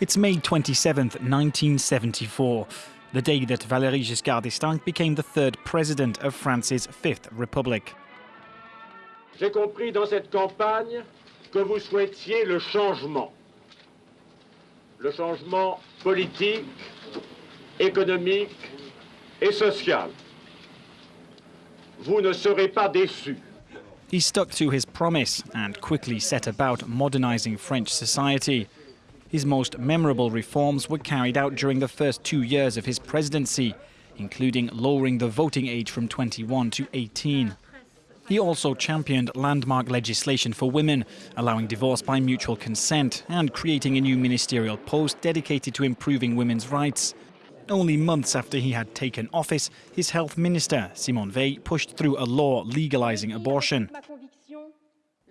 It's May 27, 1974, the day that Valéry Giscard d'Estaing became the third president of France's Fifth Republic. J'ai compris dans cette campagne que vous souhaitiez le changement. Le changement politique, économique et social. Vous ne serez pas déçus. He stuck to his promise and quickly set about modernizing French society. His most memorable reforms were carried out during the first two years of his presidency, including lowering the voting age from 21 to 18. He also championed landmark legislation for women, allowing divorce by mutual consent and creating a new ministerial post dedicated to improving women's rights. Only months after he had taken office, his health minister, Simone Veil, pushed through a law legalizing abortion.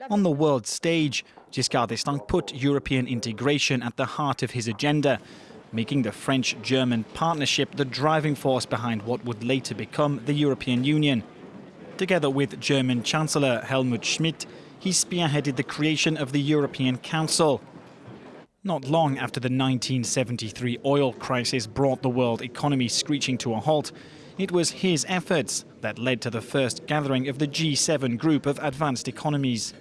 On the world stage, Giscard d'Estaing put European integration at the heart of his agenda, making the French-German partnership the driving force behind what would later become the European Union. Together with German Chancellor Helmut Schmidt, he spearheaded the creation of the European Council. Not long after the 1973 oil crisis brought the world economy screeching to a halt, it was his efforts that led to the first gathering of the G7 group of advanced economies.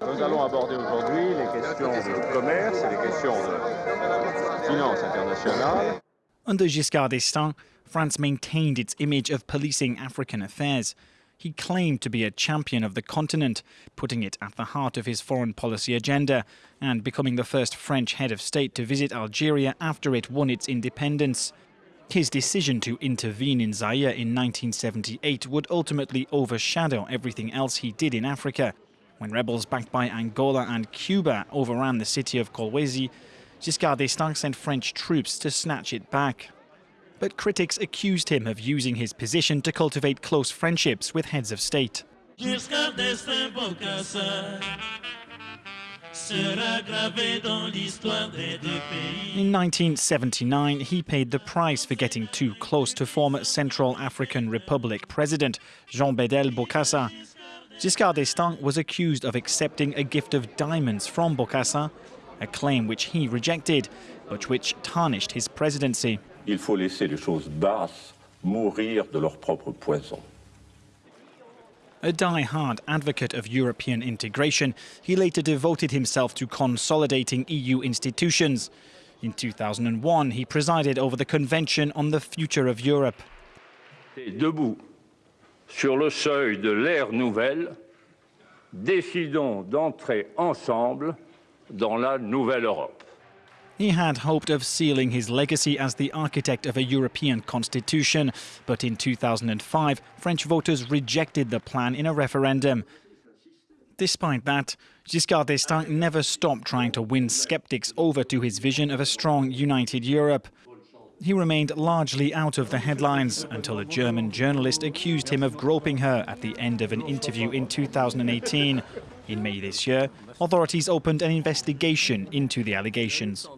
Nous allons aborder aujourd'hui les questions de commerce et les questions de finance internationale. Under Giscard d'Estaing, France maintained its image of policing African affairs. He claimed to be a champion of the continent, putting it at the heart of his foreign policy agenda and becoming the first French head of state to visit Algeria after it won its independence. His decision to intervene in Zaire in 1978 would ultimately overshadow everything else he did in Africa, when rebels backed by Angola and Cuba overran the city of Kolwezi, Giscard d'Estaing sent French troops to snatch it back. But critics accused him of using his position to cultivate close friendships with heads of state. In 1979, he paid the price for getting too close to former Central African Republic President Jean Bedel Bokassa Giscard d'Estaing was accused of accepting a gift of diamonds from Bokassa, a claim which he rejected, but which tarnished his presidency. Il faut laisser les choses basses mourir de leur propre poison. A die-hard advocate of European integration, he later devoted himself to consolidating EU institutions. In 2001, he presided over the Convention on the Future of Europe. Debout sur le seuil de l'ère nouvelle, décidons d'entrer ensemble dans la nouvelle Europe. He had hoped of sealing his legacy as the architect of a European constitution, but in 2005, French voters rejected the plan in a referendum. Despite that, Giscard d'Estaing never stopped trying to win skeptics over to his vision of a strong, united Europe. He remained largely out of the headlines until a German journalist accused him of groping her at the end of an interview in 2018. In May this year, authorities opened an investigation into the allegations.